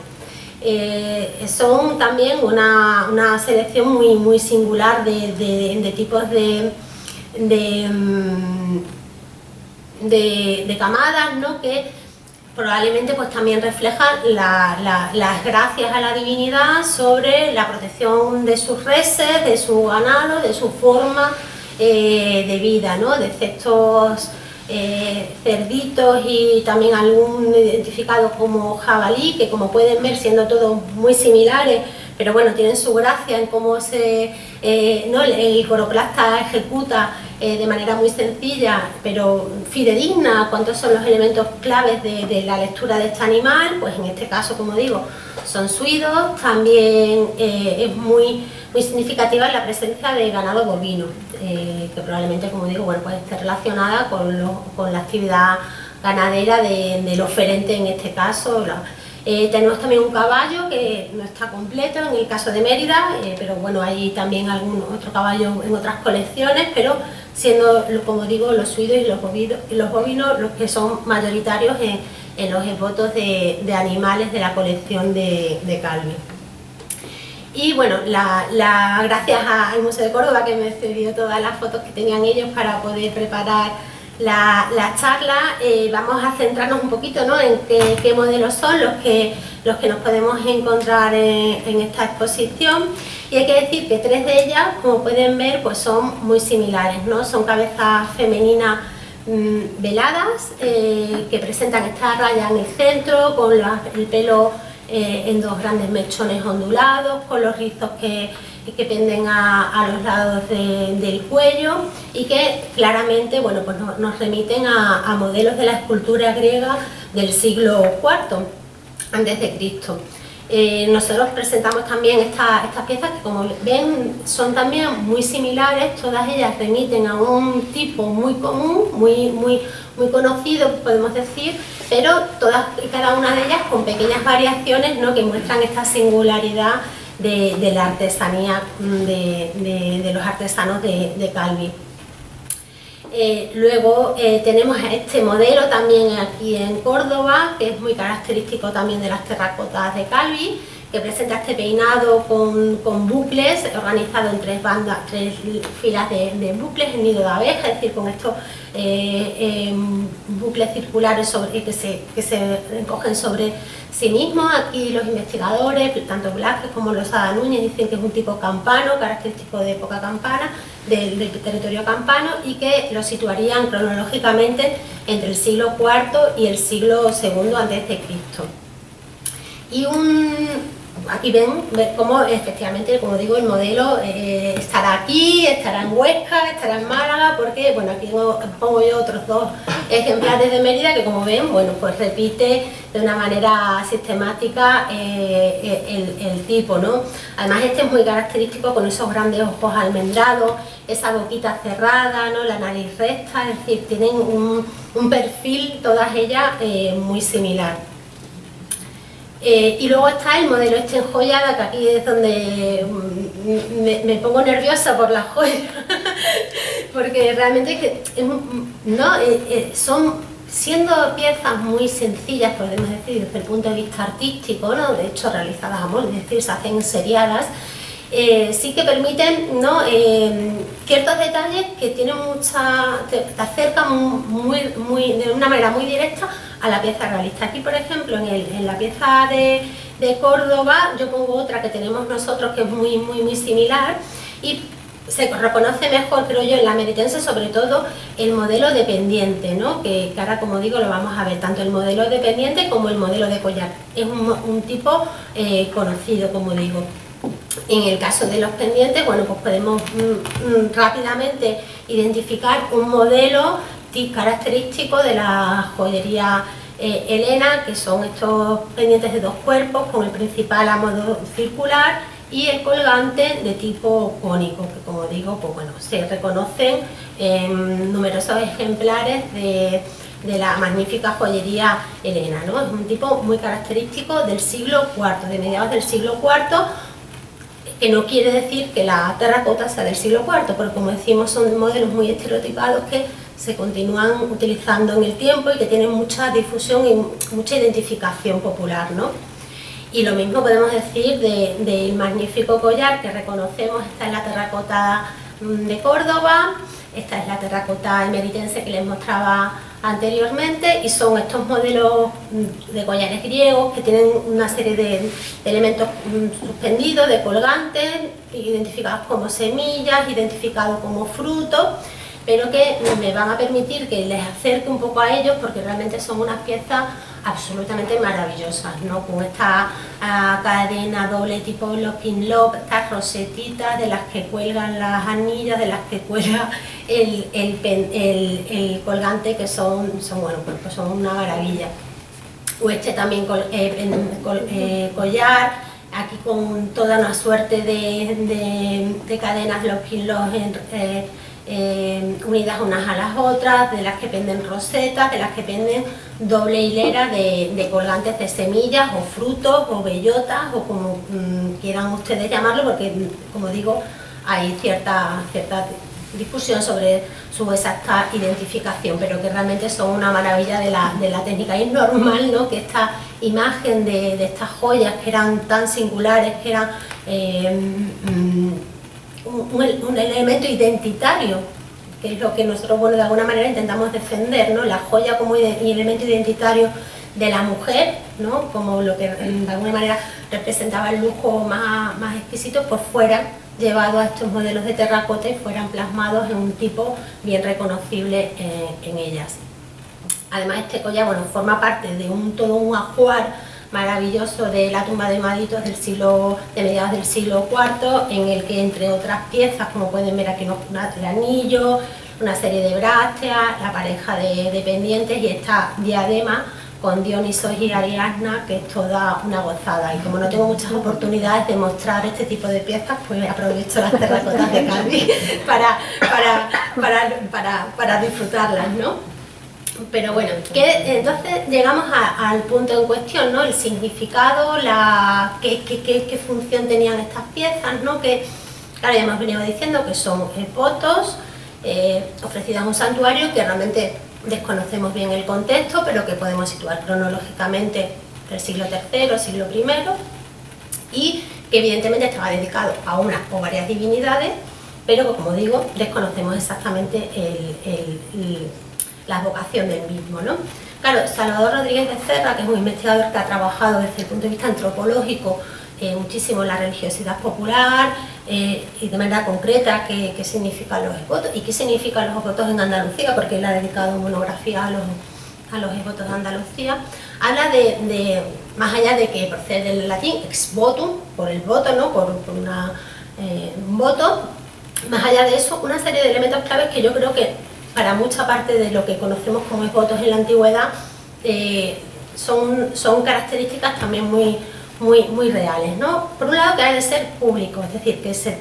Eh, son también una, selección muy, muy singular de, tipos de, mm, de, camadas ¿no? que probablemente pues, también reflejan las gracias a la divinidad sobre la protección de sus reses, de su ganado, de su forma eh, de vida, ¿no? de efectos eh, cerditos y también algún identificado como jabalí, que como pueden ver siendo todos muy similares, pero bueno, tienen su gracia en cómo se, eh, ¿no? el coroplasta ejecuta eh, de manera muy sencilla, pero fidedigna, cuántos son los elementos claves de, la lectura de este animal, pues en este caso, como digo, son suidos, también es muy muy significativa la presencia de ganado bovino, eh, que probablemente, como digo, bueno, puede estar relacionada con, la actividad ganadera del oferente en este caso. Eh, tenemos también un caballo que no está completo en el caso de Mérida, eh, pero bueno, hay también algún otro caballo en otras colecciones, pero siendo, como digo, los suidos y los bovinos, los, bovinos los que son mayoritarios en, los esbotos de, animales de la colección de, de Calvi. Y bueno, gracias al Museo de Córdoba que me cedió todas las fotos que tenían ellos para poder preparar la, charla, eh, vamos a centrarnos un poquito en qué, modelos son los que, los que nos podemos encontrar en, esta exposición. Y hay que decir que tres de ellas, como pueden ver, pues son muy similares, ¿no? Son cabezas femeninas mm, veladas, eh, que presentan esta raya en el centro, con el pelo eh, en dos grandes mechones ondulados, con los rizos que que penden a, los lados del cuello y que claramente bueno, pues nos remiten a, modelos de la escultura griega del siglo IV antes de Cristo. Eh, nosotros presentamos también estas piezas que como ven son también muy similares, todas ellas remiten a un tipo muy común, muy, muy, muy conocido podemos decir, pero todas y cada una de ellas con pequeñas variaciones ¿no? que muestran esta singularidad de, la artesanía mm, de, los artesanos de, Calvi. Eh, luego eh, tenemos este modelo también aquí en Córdoba, que es muy característico también de las terracotas de Calvi, que presenta este peinado con, bucles organizado en tres bandas, tres filas de, bucles en nido de abeja, es decir, con estos eh, em, bucles circulares sobre, que, se, que se recogen sobre sí mismos. Aquí los investigadores, tanto Blasquez como Losada Núñez, dicen que es un tipo campano, característico de época campana, del, territorio campano, y que lo situarían cronológicamente entre el siglo IV y el siglo II a.C. Y un, aquí ven, cómo efectivamente, como digo, el modelo eh, estará aquí, estará en Huesca, estará en Málaga, porque, bueno, aquí pongo yo otros dos ejemplares de Mérida que como ven, bueno, pues repite de una manera sistemática eh, el, tipo, ¿no? Además este es muy característico con esos grandes ojos almendrados, esa boquita cerrada, ¿no? La nariz recta, es decir, tienen un, perfil, todas ellas, eh, muy similar. Eh, y luego está el modelo este enjollada, que aquí es donde mm, me, pongo nerviosa por las joyas, porque realmente no, eh, eh, son, siendo piezas muy sencillas, podemos decir, desde el punto de vista artístico, ¿no? de hecho realizadas a molde, es decir, se hacen seriadas, sí que permiten ¿no? ciertos detalles que tienen mucha, te, acercan muy, de una manera muy directa a la pieza realista. Aquí, por ejemplo, en, la pieza de, Córdoba, yo pongo otra que tenemos nosotros que es muy, muy, muy similar y se reconoce mejor, creo yo, en la meritense, sobre todo el modelo dependiente, ¿no? que, ahora, como digo, lo vamos a ver, tanto el modelo dependiente como el modelo de collar. Es un, tipo eh, conocido, como digo. En el caso de los pendientes, bueno, pues podemos mm, mm, rápidamente identificar un modelo característico de la joyería eh, Elena, que son estos pendientes de dos cuerpos, con el principal a modo circular y el colgante de tipo cónico, que como digo, pues bueno, se reconocen en numerosos ejemplares de, la magnífica joyería Elena, ¿no? Es un tipo muy característico del siglo IV, de mediados del siglo IV, que no quiere decir que la terracota sea del siglo IV, porque como decimos son modelos muy estereotipados que se continúan utilizando en el tiempo y que tienen mucha difusión y mucha identificación popular. ¿no? Y lo mismo podemos decir del magnífico collar que reconocemos, esta es la terracota mm, de Córdoba, esta es la terracota emeritense que les mostraba anteriormente y son estos modelos mm, de collares griegos que tienen una serie de, elementos mm, suspendidos, de colgantes, identificados como semillas, identificados como frutos pero que me van a permitir que les acerque un poco a ellos porque realmente son unas piezas absolutamente maravillosas, ¿no? con esta ah, cadena doble tipo locking lock, estas rosetitas de las que cuelgan las anillas, de las que cuelga el, el, colgante que son, son, bueno, pues, pues son una maravilla. O este también eh, eh, collar, aquí con toda una suerte de, cadenas locking lock eh, eh, unidas unas a las otras, de las que penden rosetas, de las que penden doble hilera de, colgantes de semillas o frutos o bellotas o como mm, quieran ustedes llamarlo porque como digo hay cierta, cierta discusión sobre su exacta identificación, pero que realmente son una maravilla de la, de la técnica. Y es normal ¿no? que esta imagen de, de, estas joyas que eran tan singulares, que eran eh, mm, un, elemento identitario, que es lo que nosotros bueno, de alguna manera intentamos defender, ¿no? la joya como elemento identitario de la mujer, ¿no? como lo que de alguna manera representaba el lujo más, más exquisito, por fuera llevado a estos modelos de terracota y fueran plasmados en un tipo bien reconocible eh, en ellas. Además este collar bueno, forma parte de un, todo un ajuar maravilloso de la tumba de Maditos del siglo, de mediados del siglo IV, en el que entre otras piezas, como pueden ver aquí, el anillo, una serie de brácteas, la pareja de, pendientes y esta diadema con Dionisos y Ariadna, que es toda una gozada. Y como no tengo muchas oportunidades de mostrar este tipo de piezas, pues aprovecho las terracotas de Cádiz para, para, para, para, disfrutarlas, ¿no? Pero bueno, que, entonces llegamos al punto en cuestión, ¿no? El significado, la, qué, función tenían estas piezas, ¿no? Que, claro, ya hemos venido diciendo que son fotos eh, ofrecidas en un santuario que realmente desconocemos bien el contexto, pero que podemos situar cronológicamente del siglo III, siglo I, y que evidentemente estaba dedicado a una o varias divinidades, pero como digo, desconocemos exactamente la vocación del mismo. ¿no? Claro, Salvador Rodríguez de Cerra, que es un investigador que ha trabajado desde el punto de vista antropológico eh, muchísimo la religiosidad popular eh, y de manera concreta qué, qué significan los votos y qué significan los votos en Andalucía, porque él ha dedicado monografía a los, a los de Andalucía, habla de, más allá de que procede del latín ex votum, por el voto, ¿no? por, por una, eh, un voto, más allá de eso, una serie de elementos claves que yo creo que para mucha parte de lo que conocemos como votos en la antigüedad son, son características también muy muy, muy reales. ¿no? Por un lado que ha de ser público, es decir, que, se,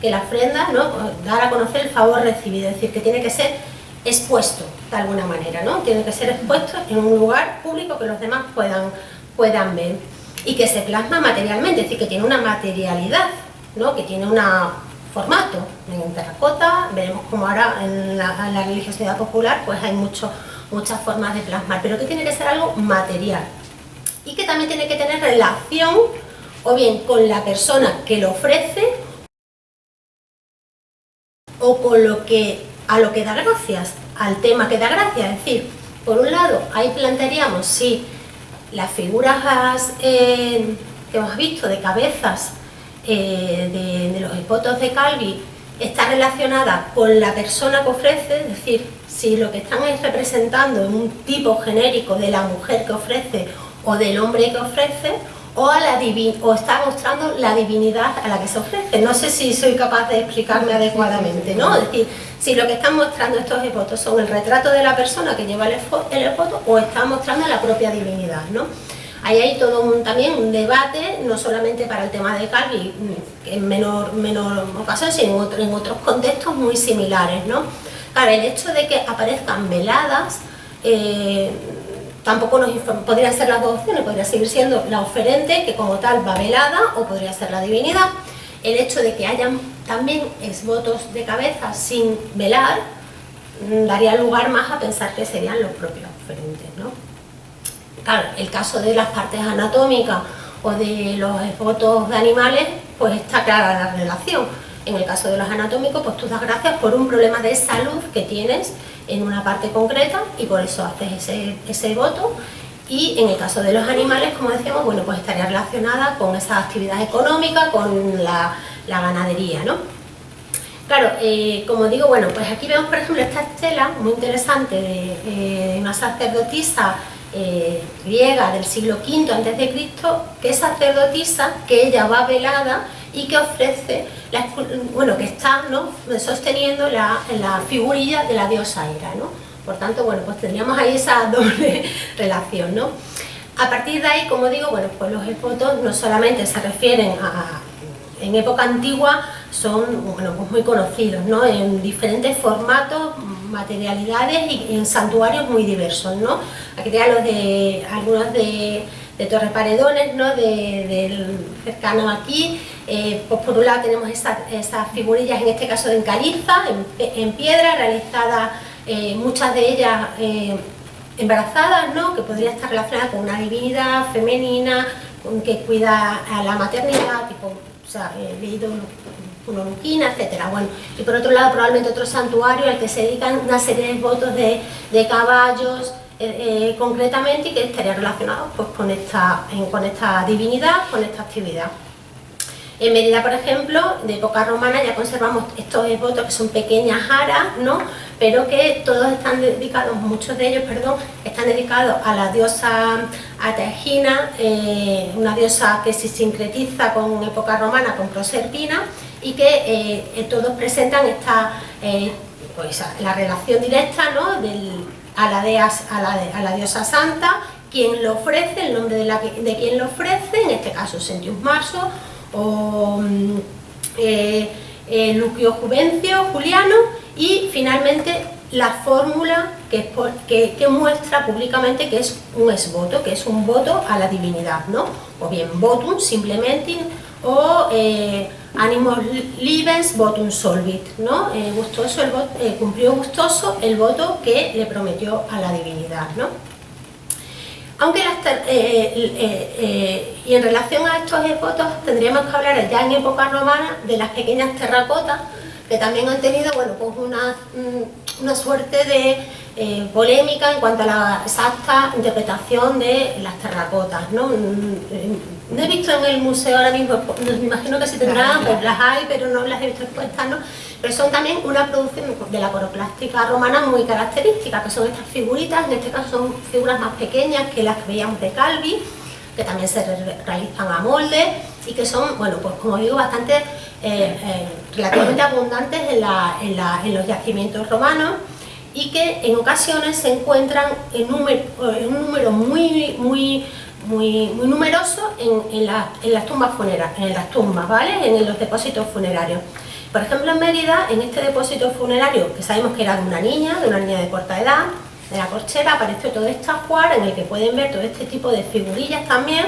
que la ofrenda, ¿no? dar a conocer el favor recibido, es decir, que tiene que ser expuesto de alguna manera, ¿no? tiene que ser expuesto en un lugar público que los demás puedan, puedan ver y que se plasma materialmente, es decir, que tiene una materialidad, ¿no? que tiene un formato. En terracota, veremos como ahora en la, religiosidad popular pues hay mucho, muchas formas de plasmar, pero que tiene que ser algo material, y que también tiene que tener relación o bien con la persona que lo ofrece o con lo que a lo que da gracias, al tema que da gracias, es decir, por un lado ahí plantearíamos si las figuras eh, que hemos visto de cabezas eh, de, los hipotos de Calvi está relacionada con la persona que ofrece, es decir, si lo que están es representando un tipo genérico de la mujer que ofrece o del hombre que ofrece o, a la o está mostrando la divinidad a la que se ofrece. No sé si soy capaz de explicarme adecuadamente, ¿no? Es decir, si lo que están mostrando estos evotos son el retrato de la persona que lleva el evoto o están mostrando la propia divinidad, ¿no? Ahí hay todo un, también un debate, no solamente para el tema de Calvi, en menor, menor ocasión, sino en, otros contextos muy similares, ¿no? El hecho de que aparezcan veladas eh, Tampoco nos podrían ser las dos opciones, podría seguir siendo la oferente, que como tal va velada, o podría ser la divinidad. El hecho de que hayan también votos de cabeza sin velar, mm, daría lugar más a pensar que serían los propios oferentes. ¿no? Claro, el caso de las partes anatómicas o de los votos de animales, pues está clara la relación. En el caso de los anatómicos, pues tú das gracias por un problema de salud que tienes en una parte concreta y por eso haces ese, ese voto y en el caso de los animales, como decíamos, bueno, pues estaría relacionada con esa actividad económica, con la, ganadería, ¿no? Claro, eh, como digo, bueno, pues aquí vemos por ejemplo esta estela muy interesante de, eh, una sacerdotisa eh, griega del siglo V a.C., que es sacerdotisa, que ella va velada y que ofrece, bueno, que está ¿no? sosteniendo la, la, figurilla de la diosa Hera, ¿no? Por tanto, bueno, pues tendríamos ahí esa doble relación, ¿no? A partir de ahí, como digo, bueno, pues los fotos no solamente se refieren a, en época antigua, son bueno, pues muy conocidos, ¿no? En diferentes formatos, materialidades y en santuarios muy diversos, ¿no? Aquí tenemos los de, algunos de de Torre Paredones, ¿no? del cercano aquí. Eh, pues por un lado tenemos esas, figurillas, en este caso de encaliza, en, piedra, realizadas eh, muchas de ellas eh, embarazadas, ¿no? que podría estar relacionada con una divinidad femenina, que cuida a la maternidad, tipo, o sea, leído una luquina, etcétera. Bueno, y por otro lado probablemente otro santuario al que se dedican una serie de votos de, de caballos, eh, concretamente y que estaría relacionado pues, con, esta, con esta divinidad, con esta actividad. En Mérida, por ejemplo, de época romana ya conservamos estos votos que son pequeñas aras, ¿no? pero que todos están dedicados, muchos de ellos, perdón, están dedicados a la diosa Ategina, eh, una diosa que se sincretiza con época romana, con Proserpina, y que eh, todos presentan esta, pues, la relación directa ¿no? del, a la, a la, diosa santa, quien lo ofrece, el nombre de, la, de quien lo ofrece, en este caso Sentius Marso, o mm, eh, eh, Lucio Juvencio, Juliano, y finalmente la fórmula que, que, muestra públicamente que es un esvoto, que es un voto a la divinidad, ¿no? O bien votum simplemente, o eh, animos libens votum solvit, ¿no? Eh, gustoso eh, cumplió gustoso el voto que le prometió a la divinidad, ¿no? Aunque y en relación a estos votos tendríamos que hablar ya en época romana de las pequeñas terracotas que también han tenido bueno, pues una, mm, una suerte de eh, polémica en cuanto a la exacta interpretación de las terracotas. ¿no? Mm, eh, no he visto en el museo ahora mismo, me imagino que sí tendrán, pues las hay, pero no las he visto expuestas, ¿no? pero son también una producción de la coroplástica romana muy característica, que son estas figuritas, en este caso son figuras más pequeñas que las que veíamos de Calvi, que también se realizan a molde y que son, bueno, pues como digo, bastante eh, relativamente abundantes en los yacimientos romanos y que en ocasiones se encuentran en, un número muy, muy, muy, numeroso en, las tumbas funerarias, en las tumbas, ¿vale? En los depósitos funerarios. Por ejemplo, en Mérida, en este depósito funerario, que sabemos que era de una niña, de una niña de corta edad, de la corchera, apareció todo este ajuar en el que pueden ver todo este tipo de figurillas también,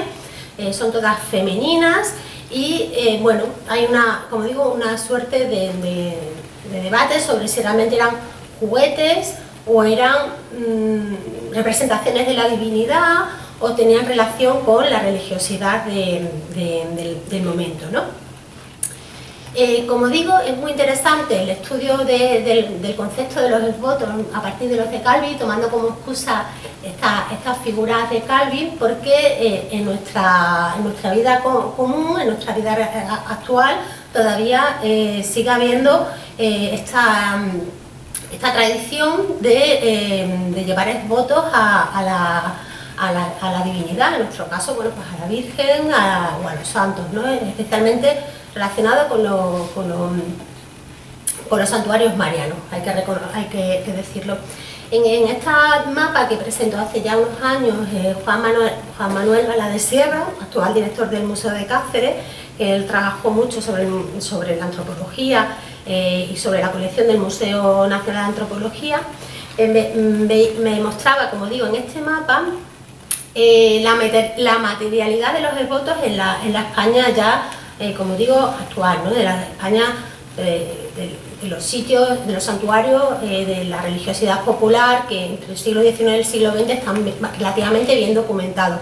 eh, son todas femeninas y, eh, bueno, hay una, como digo, una suerte de debate sobre si realmente eran juguetes o eran mm, representaciones de la divinidad o tenían relación con la religiosidad del, momento. ¿no? Eh, como digo, es muy interesante el estudio del, concepto de los votos a partir de los de Calvi, tomando como excusa estas figuras de Calvi, porque eh, en, nuestra, nuestra vida común, en nuestra vida actual, todavía eh, sigue habiendo esta esta tradición de, eh, llevar votos a, la, divinidad, en nuestro caso, bueno, pues a la Virgen o a los santos, ¿no? especialmente relacionado con, los santuarios marianos, hay que, que, decirlo. En, esta mapa que presentó hace ya unos años eh, Juan, Manuel, Juan Manuel de Sierra, actual director del Museo de Cáceres, él trabajó mucho sobre la antropología eh, y sobre la colección del Museo Nacional de Antropología, eh, me, mostraba, como digo, en este mapa, eh, la, materialidad de los devotos en la, España ya, como digo, actual, ¿no? de la España de, los sitios, de los santuarios, de la religiosidad popular, que entre el siglo XIX y el siglo XX están relativamente bien documentados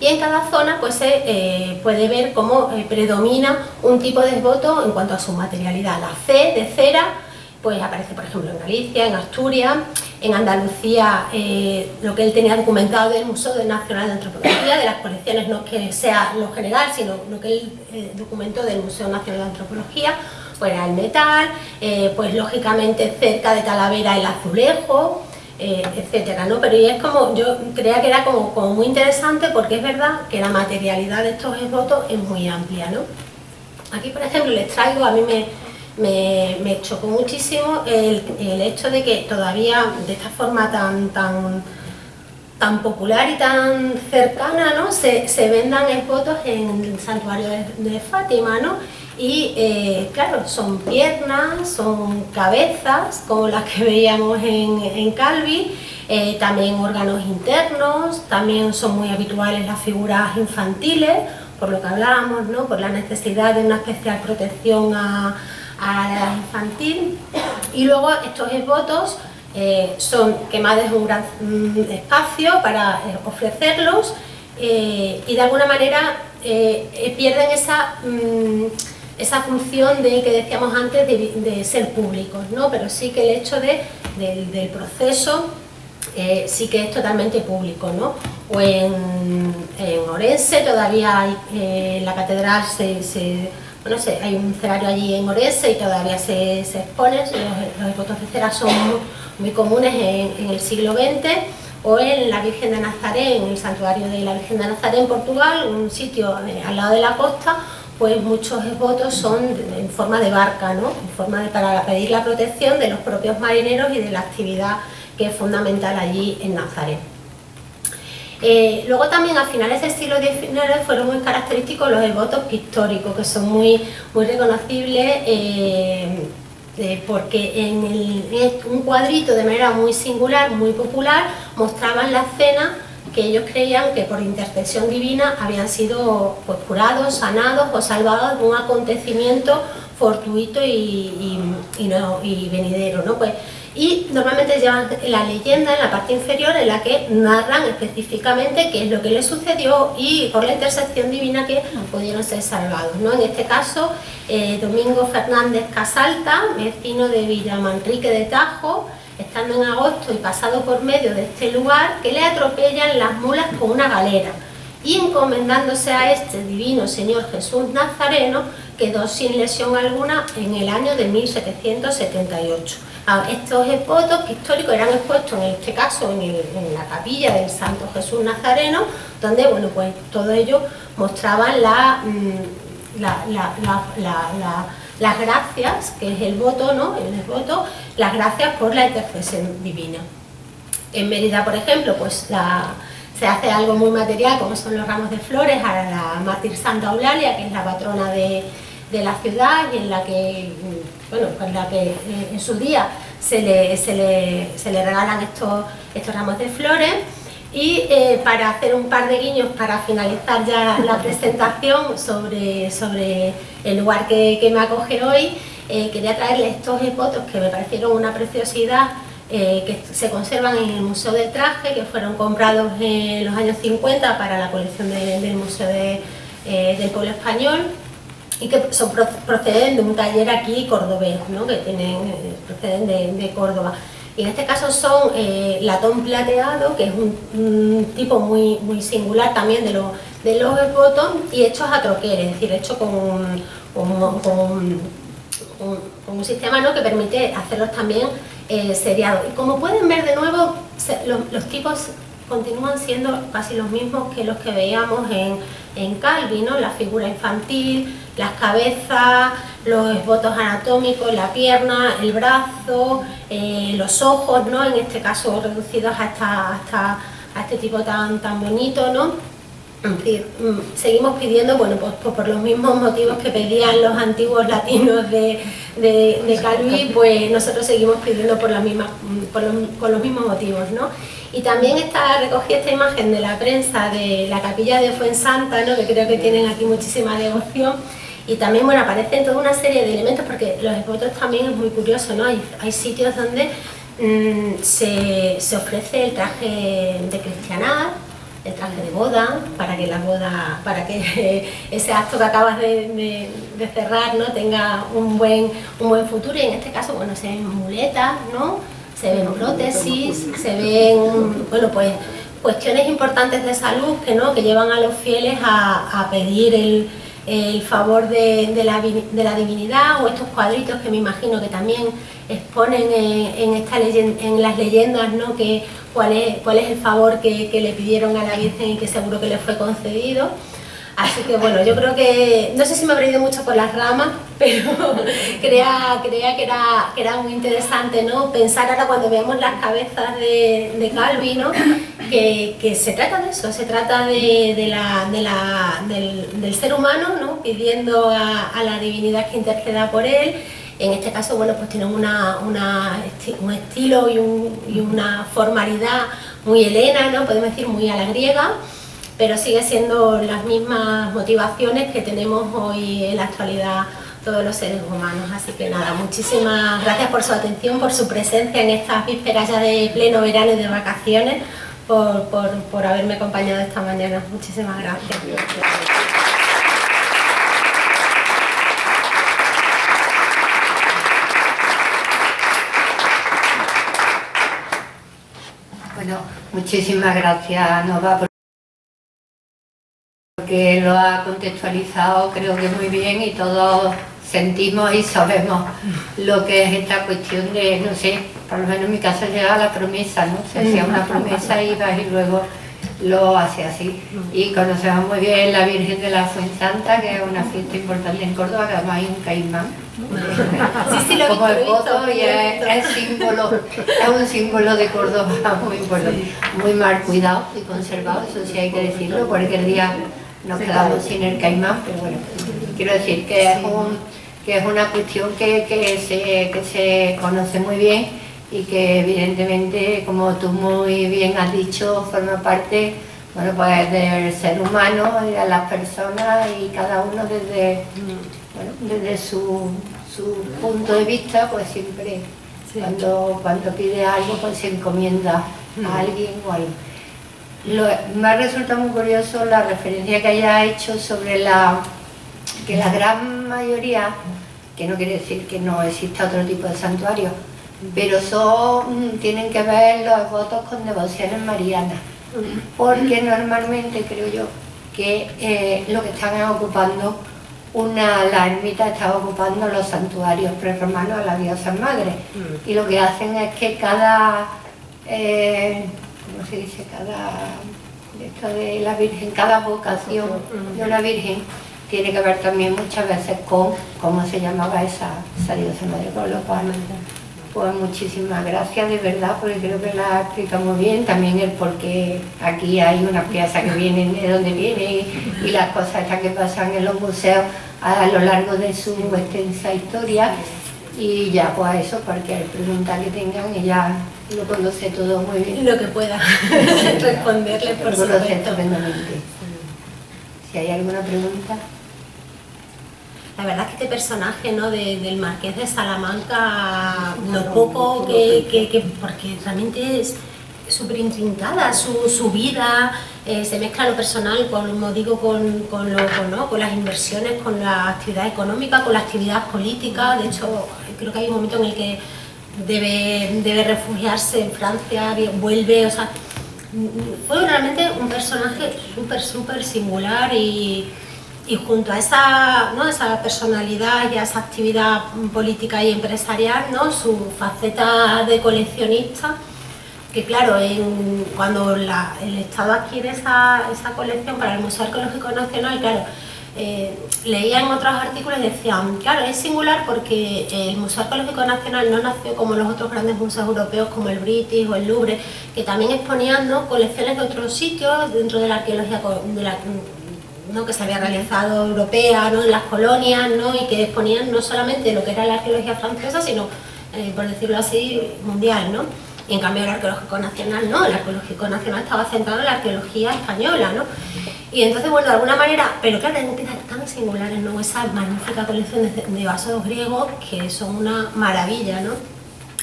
y en cada zona pues se eh, puede ver cómo eh, predomina un tipo de voto en cuanto a su materialidad. La C de cera pues aparece por ejemplo en Galicia, en Asturias, en Andalucía eh, lo que él tenía documentado del Museo Nacional de Antropología, de las colecciones no que sea lo general, sino lo que él documentó del Museo Nacional de Antropología, pues era el metal, pues lógicamente cerca de Talavera el azulejo, eh, etcétera, ¿no? Pero es como, yo creía que era como, muy interesante porque es verdad que la materialidad de estos votos es muy amplia. Aquí, por ejemplo, les traigo, a mí me, me, chocó muchísimo el, el, hecho de que todavía de esta forma tan, tan, tan popular y tan cercana. Se, se vendan votos en el santuario de, Fátima, ¿no? Y eh, claro, son piernas, son cabezas, como las que veíamos en, Calvi, eh, también órganos internos, también son muy habituales las figuras infantiles, por lo que hablábamos, ¿no? por la necesidad de una especial protección a, a la infantil. Y luego estos esbotos eh, son quemados un gran mm, espacio para ofrecerlos y de alguna manera pierden esa... Mm, esa función de que decíamos antes de, ser públicos, ¿no? pero sí que el hecho de, del proceso eh, sí que es totalmente público. ¿no? O en, Orense todavía hay, eh, la catedral se, bueno, hay un cerario allí en Orense y todavía se, se expone, los, votos de cera son muy, comunes en, el siglo XX o en la Virgen de Nazaret, en el santuario de la Virgen de Nazaret en Portugal, un sitio al lado de la costa, pues muchos votos son en forma de barca, ¿no? en forma de, para pedir la protección de los propios marineros y de la actividad que es fundamental allí en Nazaret. Eh, luego también a finales del siglo XIX fueron muy característicos los devotos pictóricos, que son muy, muy reconocibles eh, eh, porque en, en, un cuadrito de manera muy singular, muy popular, mostraban la escena que ellos creían que por intercesión divina habían sido pues, curados, sanados o salvados de un acontecimiento fortuito y, venidero. ¿no? Pues, y normalmente llevan la leyenda en la parte inferior en la que narran específicamente qué es lo que les sucedió y por la intercesión divina que pudieron ser salvados. ¿no? En este caso, eh, Domingo Fernández Casalta, vecino de Villamanrique de Tajo, estando en agosto y pasado por medio de este lugar, que le atropellan las mulas con una galera y encomendándose a este divino Señor Jesús Nazareno, quedó sin lesión alguna en el año de 1778. Estos votos históricos eran expuestos en este caso en, la capilla del Santo Jesús Nazareno, donde bueno, pues todo ello mostraban la, mm, la las gracias, que es el voto, ¿no? El voto, las gracias por la intercesión divina. En Mérida, por ejemplo, pues se hace algo muy material, como son los ramos de flores, a la mártir Santa Eulalia, que es la patrona de, la ciudad y en la que, bueno, pues la que eh, en su día se le, se le, regalan estos, estos ramos de flores. Y eh, para hacer un par de guiños para finalizar ya la presentación sobre, sobre el lugar que, me acoge hoy, eh, quería traerles estos fotos que me parecieron una preciosidad eh, que se conservan en el Museo del Traje, que fueron comprados en los años 50 para la colección del Museo del Pueblo Español y que son, proceden de un taller aquí cordobés, ¿no? que tienen, proceden de Córdoba. Y en este caso son eh, latón plateado, que es un, tipo muy, muy singular también de, de los botón y hechos a troquer, es decir, hecho con, con, un sistema ¿no? que permite hacerlos también eh, seriados. Y como pueden ver de nuevo, los tipos continúan siendo casi los mismos que los que veíamos en, en Calvi, ¿no? la figura infantil, las cabezas, los esbotos anatómicos, la pierna, el brazo, eh, los ojos, ¿no? en este caso reducidos hasta, hasta a este tipo tan, tan bonito. ¿no? Mm, seguimos pidiendo, bueno, pues, pues, por los mismos motivos que pedían los antiguos latinos de, de, Calvi, pues nosotros seguimos pidiendo por, mm, por, los, los mismos motivos. ¿no? Y también está, recogí esta imagen de la prensa de la capilla de Fuensanta, ¿no? que creo que tienen aquí muchísima devoción, y también bueno, aparecen toda una serie de elementos, porque los esbotos también es muy curioso, ¿no? hay, hay sitios donde mm, se, se ofrece el traje de cristianidad, el traje de boda, para que la boda, para que ese acto que acabas de, cerrar ¿no? tenga un buen, un buen futuro y en este caso bueno, se muletas, ¿no? Se ven prótesis, se ven bueno, pues, cuestiones importantes de salud que, ¿no? que llevan a los fieles a, pedir el, favor de, la, de, la, divinidad o estos cuadritos que me imagino que también exponen en, esta en las leyendas ¿no? que cuál es, cuál es el favor que, le pidieron a la Virgen y que seguro que le fue concedido. Así que bueno, yo creo que, no sé si me habré ido mucho por las ramas, pero creía, creía que, era, muy interesante ¿no? pensar ahora cuando veamos las cabezas de, de Calvi, que, se trata de eso, se trata de, la, del, ser humano, ¿no? pidiendo a, la divinidad que interceda por él. En este caso, bueno, pues tienen una, un estilo y, y, una formalidad muy helena, ¿no? podemos decir muy a la griega, pero sigue siendo las mismas motivaciones que tenemos hoy en la actualidad todos los seres humanos. Así que nada, muchísimas gracias por su atención, por su presencia en estas vísperas ya de pleno verano y de vacaciones, por, por, haberme acompañado esta mañana. Muchísimas gracias. Bueno, muchísimas gracias Nova porque lo ha contextualizado creo que muy bien y todos sentimos y sabemos lo que es esta cuestión de, no sé, por lo menos en mi caso llega la promesa, ¿no? Se hacía una promesa y vas y luego lo hace así. Y conocemos muy bien la Virgen de la Fuensanta, que es una fiesta importante en Córdoba, que además hay un caimán. Sí, sí, lo como el voto y es, símbolo, es un símbolo de Córdoba muy importante, muy mal cuidado y conservado, eso sí hay que decirlo, cualquier día nos quedamos sin el caimán, pero bueno, quiero decir que es un que es una cuestión que, se, que se conoce muy bien y que evidentemente, como tú muy bien has dicho, forma parte bueno, pues del ser humano y de las personas y cada uno desde, desde su, punto de vista, pues siempre cuando, cuando pide algo pues se encomienda a alguien o algo. Lo, me ha resultado muy curioso la referencia que haya hecho sobre la que la gran mayoría que no quiere decir que no exista otro tipo de santuario, pero son, mm, tienen que ver los votos con devociones marianas, porque normalmente creo yo que eh, lo que están ocupando, una, la ermita está ocupando los santuarios prerromanos a la diosa madre, y lo que hacen es que cada, eh, ¿cómo se dice? Cada, esto de la Virgen, cada vocación de una Virgen tiene que ver también muchas veces con cómo se llamaba esa, esa diosa madre, con lo cual pues muchísimas gracias de verdad porque creo que la explica muy bien también el por qué aquí hay unas piezas que vienen de donde vienen y, las cosas estas que pasan en los museos a lo largo de su extensa historia y ya pues eso cualquier pregunta que tengan ella lo conoce todo muy bien. Lo que pueda. Responderle por supuesto. si hay alguna pregunta. La verdad es que este personaje ¿no? del marqués de Salamanca, lo poco que, porque realmente es súper intrincada su, vida, eh, se mezcla lo personal, como digo, con, con, con, las inversiones, con la actividad económica, con la actividad política, de hecho creo que hay un momento en el que debe, debe refugiarse en Francia, vuelve, o sea, fue realmente un personaje súper, súper singular y y junto a esa, ¿no? esa personalidad y a esa actividad política y empresarial, ¿no? su faceta de coleccionista, que claro, cuando el Estado adquiere esa, esa, colección para el Museo Arqueológico Nacional, claro, eh, leía en otros artículos y decían, claro, es singular porque el Museo Arqueológico Nacional no nació como los otros grandes museos europeos como el British o el Louvre, que también exponían colecciones de otros sitios dentro de la arqueología de la, que se había realizado europea en las colonias y que exponían no solamente lo que era la arqueología francesa, sino, eh, por decirlo así, mundial. ¿no? Y en cambio el arqueológico nacional no, el arqueológico nacional estaba centrado en la arqueología española. ¿no? Y entonces, bueno, de alguna manera, pero claro, hay piezas tan singulares, ¿no? esa magnífica colección de, vasos griegos que son una maravilla. ¿no?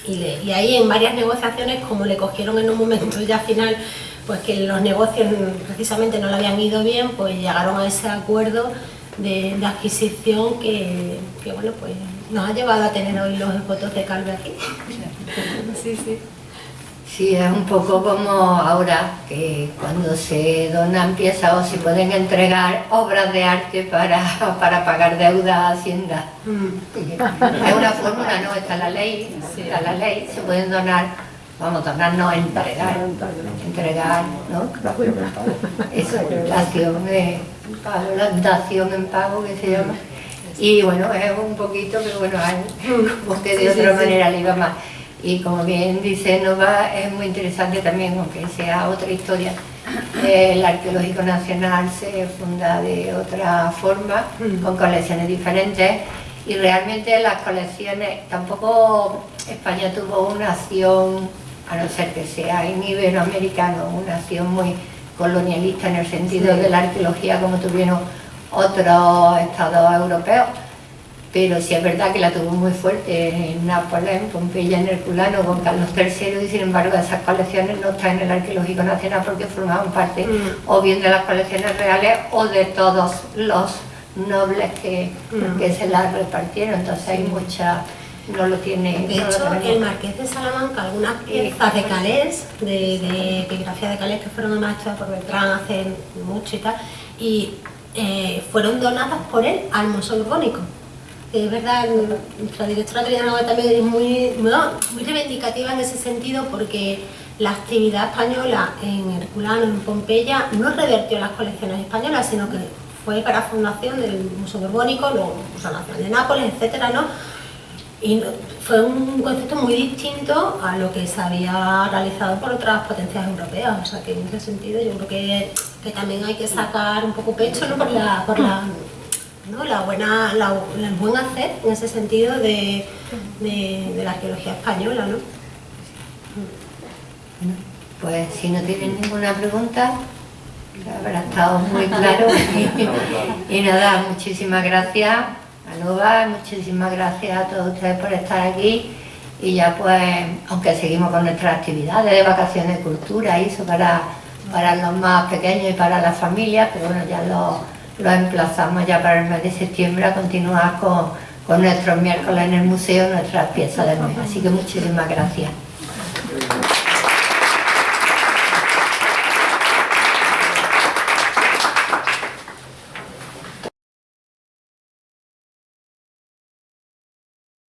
Y, ahí en varias negociaciones, como le cogieron en un momento ya final pues que los negocios precisamente no le habían ido bien, pues llegaron a ese acuerdo de, adquisición que, bueno, pues nos ha llevado a tener hoy los fotos de Calve aquí. Sí, sí. Sí, es un poco como ahora, que cuando se donan piezas o se pueden entregar obras de arte para, para pagar deuda a Hacienda. Mm. Es una fórmula, ¿no? Está la ley, está la ley, se pueden donar vamos, a no entregar, entregar, ¿no? Eso, dación, de, dación en pago que se llama. Y bueno, es un poquito, pero bueno, como que de otra manera le iba más. Y como bien dice Nova, es muy interesante también, aunque sea otra historia, el Arqueológico Nacional se funda de otra forma, Mm. con colecciones diferentes, y realmente las colecciones, tampoco España tuvo una acción, a no ser que sea en iberoamericano, una acción muy colonialista en el sentido Sí. de la arqueología como tuvieron otros estados europeos, pero sí es verdad que la tuvo muy fuerte en Nápoles, en Pompeya, en Herculano, con Carlos III, y sin embargo esas colecciones no están en el Arqueológico Nacional porque formaban parte Mm. o bien de las colecciones reales o de todos los nobles que, Mm. que se las repartieron, entonces hay mucha, no lo tiene. De no hecho, el Marqués de Salamanca, algunas piezas de Calés, de, de epigrafía de Calés que fueron además hechas por Beltrán hace mucho y tal, y eh, fueron donadas por él al Museo Borbónico. Es verdad, nuestra directora Adriana también es muy, no, muy reivindicativa en ese sentido porque la actividad española en Herculano, en Pompeya, no revertió las colecciones españolas, sino que fue para fundación del Museo Borbónico, luego Museo Nacional de Nápoles, etcétera, ¿no? Y fue un concepto muy distinto a lo que se había realizado por otras potencias europeas. O sea que en ese sentido yo creo que, que también hay que sacar un poco pecho ¿no? por la, ¿no? la buena, la- el buen hacer en ese sentido de, de- de la arqueología española. ¿no? Bueno, pues si no tienen ninguna pregunta, habrá estado muy claro. y nada, muchísimas gracias a Nova, muchísimas gracias a todos ustedes por estar aquí. Y ya pues, aunque seguimos con nuestras actividades de vacaciones de cultura eso para, para los más pequeños y para las familias, pero bueno, ya lo, lo emplazamos ya para el mes de septiembre a continuar con, con nuestros miércoles en el museo, nuestras piezas de mes. Así que muchísimas gracias.